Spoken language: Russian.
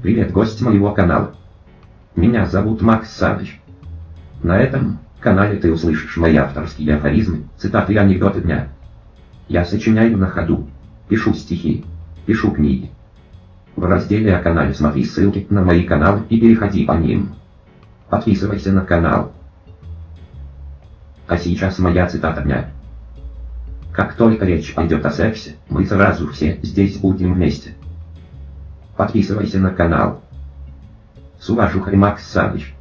Привет, гость моего канала. Меня зовут Макс Саныч. На этом канале ты услышишь мои авторские афоризмы, цитаты и анекдоты дня. Я сочиняю на ходу, пишу стихи, пишу книги. В разделе о канале смотри ссылки на мои каналы и переходи по ним. Подписывайся на канал. А сейчас моя цитата дня. Как только речь пойдет о сексе, мы сразу все здесь будем вместе. Подписывайся на канал. С уважухой Макс Саныч.